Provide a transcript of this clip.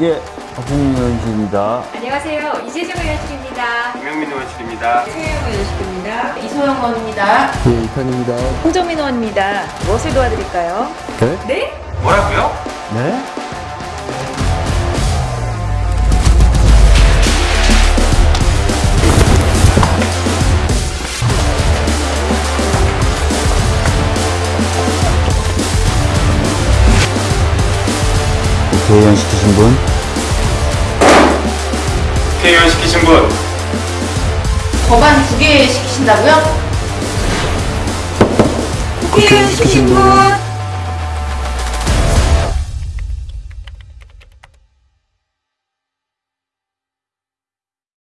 예, 박홍현씨입니다. 안녕하세요. 이재정 의원실입니다. 김영민 의원실입니다. 최영 의원실입니다. 이소영 의원입니다. 예, 이탄입니다. 홍정민 의원입니다. 무엇을 도와드릴까요? 네? 네? 뭐라고요? 네? 대의원 시키신 분? 국회의원 시키신 분 법안 두 개 시키신다고요? 국회의원 시키신 분.